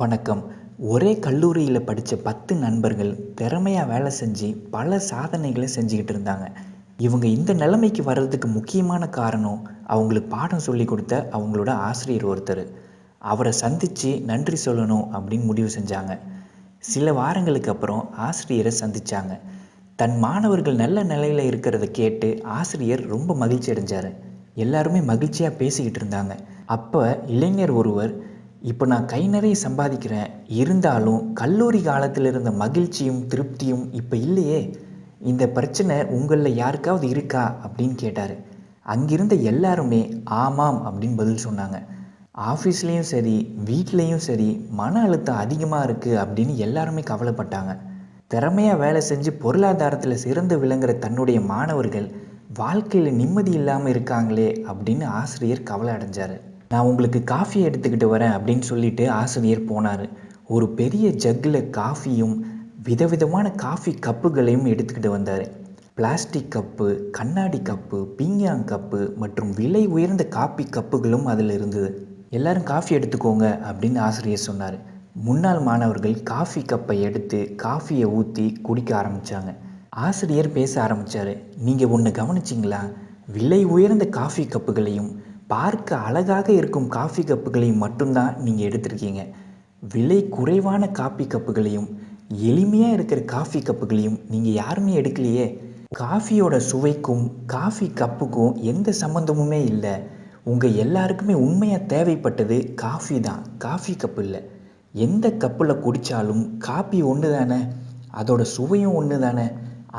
வணக்கம். ஒரே கல்லூரியில் படித்த பத்து நண்பர்கள் திறமையாக வேலை செஞ்சு பல சாதனைகளை செஞ்சுக்கிட்டு இருந்தாங்க. இவங்க இந்த நிலைமைக்கு வர்றதுக்கு முக்கியமான காரணம் அவங்களுக்கு பாடம் சொல்லி கொடுத்த அவங்களோட ஆசிரியர் ஒருத்தர். அவரை சந்தித்து நன்றி சொல்லணும் அப்படின்னு முடிவு செஞ்சாங்க. சில வாரங்களுக்கு அப்புறம் ஆசிரியரை சந்தித்தாங்க தன் மாணவர்கள் நல்ல நிலையில் இருக்கிறத கேட்டு ஆசிரியர் ரொம்ப மகிழ்ச்சி அடைஞ்சார். எல்லாருமே மகிழ்ச்சியாக பேசிக்கிட்டு இருந்தாங்க. அப்போ இளைஞர் ஒருவர் இப்போ நான் கை நிறைய சம்பாதிக்கிறேன். இருந்தாலும் கல்லூரி காலத்தில் இருந்த மகிழ்ச்சியும் திருப்தியும் இப்போ இல்லையே. இந்த பிரச்சனை உங்களில் யாருக்காவது இருக்கா? அப்படின்னு கேட்டார். அங்கிருந்த எல்லாருமே ஆமாம் அப்படின்னு பதில் சொன்னாங்க. ஆஃபீஸ்லேயும் சரி வீட்லேயும் சரி மன அழுத்தம் அதிகமாக இருக்குது அப்படின்னு எல்லாருமே கவலைப்பட்டாங்க. திறமையாக வேலை செஞ்சு பொருளாதாரத்தில் சிறந்து விளங்குற தன்னுடைய மாணவர்கள் வாழ்க்கையில் நிம்மதி இல்லாமல் இருக்காங்களே அப்படின்னு ஆசிரியர் கவலை அடைஞ்சார். நான் உங்களுக்கு காஃபி எடுத்துக்கிட்டு வரேன் அப்படின்னு சொல்லிட்டு ஆசிரியர் போனார். ஒரு பெரிய ஜக்கில் காஃபியும் விதவிதமான காஃபி கப்புகளையும் எடுத்துக்கிட்டு வந்தார். பிளாஸ்டிக் கப்பு கண்ணாடி கப்பு பீங்காங் கப்பு மற்றும் விலை உயர்ந்த காப்பி கப்புகளும் அதில் இருந்தது. எல்லாரும் காஃபி எடுத்துக்கோங்க அப்படின்னு ஆசிரியர் சொன்னார். முன்னாள் மாணவர்கள் காஃபி கப்பை எடுத்து காஃபியை ஊற்றி குடிக்க ஆரம்பித்தாங்க ஆசிரியர் பேச ஆரம்பித்தார் நீங்கள் ஒன்று கவனிச்சிங்களா? விலை உயர்ந்த காஃபி கப்புகளையும் பார்க்க அழகாக இருக்கும் காஃபி கப்புகளையும் மட்டும்தான் நீங்கள் எடுத்திருக்கீங்க. விலை குறைவான காஃபி கப்புகளையும் எளிமையாக இருக்கிற காஃபி கப்புகளையும் நீங்கள் யாருமே எடுக்கலையே. காஃபியோட சுவைக்கும் காஃபி கப்புக்கும் எந்த சம்மந்தமுமே இல்லை. உங்கள் எல்லாருக்குமே உண்மையாக தேவைப்பட்டது காஃபி தான். காஃபி கப்பு இல்லை. எந்த கப்பில் குடித்தாலும் காஃபி ஒன்று தானே? அதோட சுவையும் ஒன்று தானே?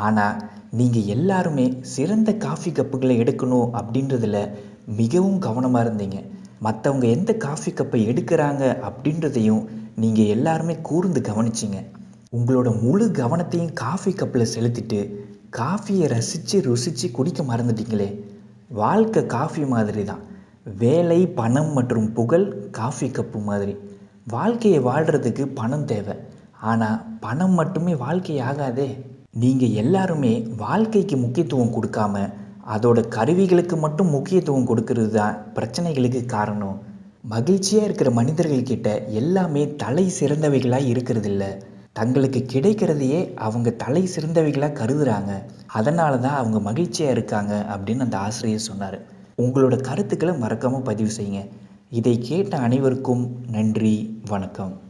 ஆனால் நீங்கள் எல்லாருமே சிறந்த காஃபி கப்புகளை எடுக்கணும் அப்படின்றதுல மிகவும் கவனமாக இருந்தீங்க. மற்றவங்க எந்த காஃபி கப்பை எடுக்கிறாங்க அப்படின்றதையும் நீங்கள் எல்லாருமே கூர்ந்து கவனிச்சிங்க. உங்களோட முழு கவனத்தையும் காஃபி கப்பில் செலுத்திட்டு காஃபியை ரசித்து ருசித்து குடிக்க மறந்துட்டீங்களே. வாழ்க்கை காஃபி மாதிரி தான். வேலை பணம் மற்றும் புகழ் காஃபி கப்பு மாதிரி. வாழ்க்கையை வாழ்கிறதுக்கு பணம் தேவை. ஆனால் பணம் மட்டுமே வாழ்க்கை ஆகாதே நீங்கள் எல்லாருமே வாழ்க்கைக்கு முக்கியத்துவம் கொடுக்காம அதோட கருவிகளுக்கு மட்டும் முக்கியத்துவம் கொடுக்கறது தான் பிரச்சனைகளுக்கு காரணம். மகிழ்ச்சியாக இருக்கிற மனிதர்கள்கிட்ட எல்லாமே தலை சிறந்தவைகளாக இருக்கிறதில்ல. தங்களுக்கு கிடைக்கிறதையே அவங்க தலை சிறந்தவைகளாக கருதுகிறாங்க அதனால தான் அவங்க மகிழ்ச்சியாக இருக்காங்க அப்படின்னு அந்த ஆசிரியர் சொன்னார். உங்களோட கருத்துக்களை மறக்காமல் பதிவு செய்யுங்க. இதை கேட்ட அனைவருக்கும் நன்றி வணக்கம்.